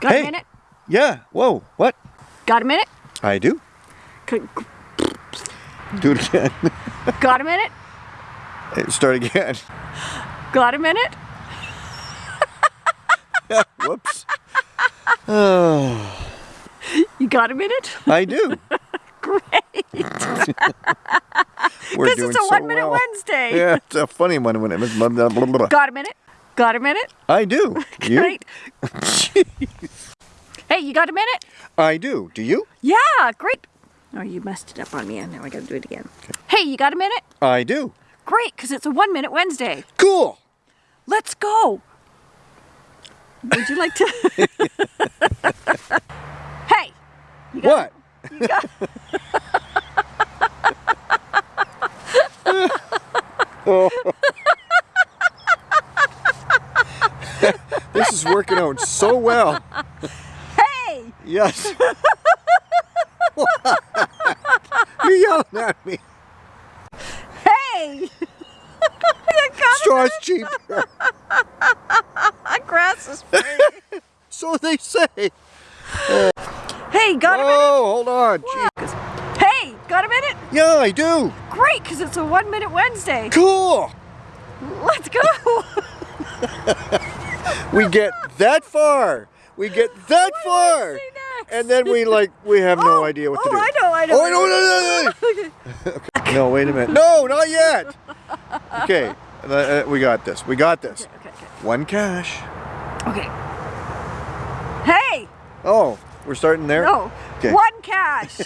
Got Hey. a minute? Yeah. Whoa. What? Got a minute? I do. C- Do it again. Got a minute? Start again. Got a minute? Whoops. Oh, You got a minute? I do. Great. We're Because doing it's a so one minute well. Wednesday. Yeah, it's a funny one when it was blah, blah, blah, blah. Got a minute? Got a minute? I do. You? Great. Hey, you got a minute? I do. Do you? Yeah, great. Oh, you messed it up on me, and now I gotta do it again. Hey, you got a minute? I do. Great, because it's a one minute Wednesday. Cool. Let's go. Would you like to? hey, you got, What? You got, This oh. Is working out so well. hey, Yes. You're yelling at me. hey. Straw's cheaper. Grass is free. So they say. hey, got a minute? Oh, hold on. Hey, got a minute? Yeah, I do. Great, because it's a one minute Wednesday. Cool. Let's go. We get that far. We get that far. And then we like we have no Oh, idea what oh, to do. I know, I know. Oh, no, no, no, no. No, wait a minute. No, not yet. Okay, uh, uh, we got this. We got this. Okay, okay, One cache. okay. Hey, Oh, we're starting there? no. Okay. One cache.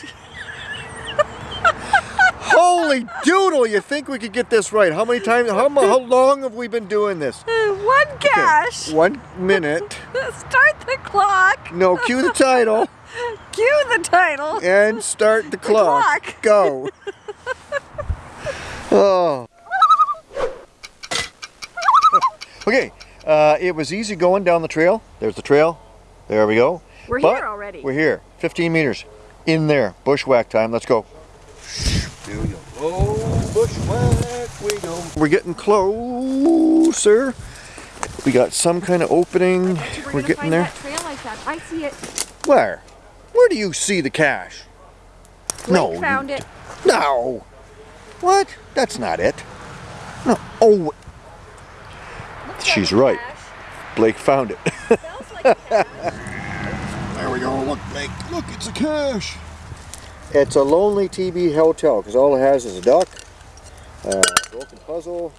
Holy doodle, you think we could get this right? How many times, how, how long have we been doing this? One Okay. One minute. Start the clock. No, cue the title Cue the title. and start the clock. clock. Go. Oh. Okay, uh, it was easy going down the trail. There's the trail. There we go. We're But here already. We're here. 15 meters. In there. Bushwhack time. Let's go. There we go. Bushwhack we go. We're getting closer. We got some kind of opening. We're, We're gonna getting find there. that trail like that. I see it. Where? Where do you see the cache? Blake no. found it. No. What? That's not it. No. Oh, she's right. Blake found it. there we go. Look, Blake. Look, it's a cache. It's a lonely TB hotel because all it has is a duck, a broken puzzle,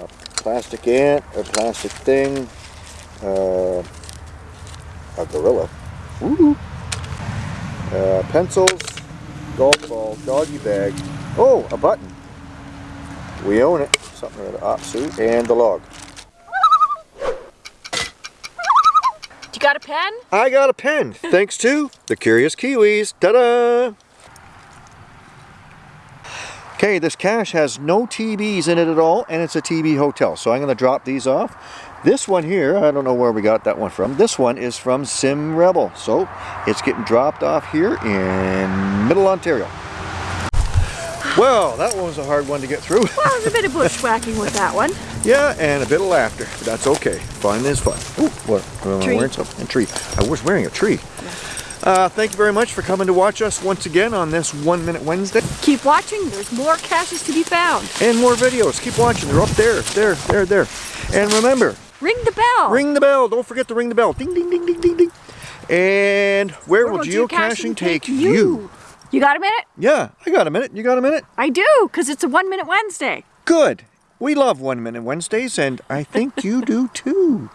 a plastic ant, a plastic thing, uh, a gorilla, uh, pencils, golf ball, doggy bag. Oh, a button. We own it. Something with an op suit and the log. You got a pen? I got a pen, thanks to the Curious Kiwis. Ta-da! Okay, this cache has no TBs in it at all, and it's a TB hotel. So I'm going to drop these off. This one here, I don't know where we got that one from. This one is from Sim Rebel. So it's getting dropped off here in Middle Ontario. Well, that one was a hard one to get through. Well, there's a bit of bushwhacking with that one. Yeah, and a bit of laughter. But that's okay. Fun is fun. Ooh, what? Am I Tree. wearing something? A tree. I was wearing a tree. Uh, thank you very much for coming to watch us once again on this One Minute Wednesday. Keep watching. There's more caches to be found. And more videos. Keep watching. They're up there, there, there, there. And remember, Ring the bell. ring the bell. Don't forget to ring the bell. Ding, ding, ding, ding, ding, ding. And where, will will geocaching take you? You got a minute? Yeah, I got a minute. You got a minute? I do, because it's a one minute Wednesday. Good. We love One Minute Wednesdays, and I think you do too.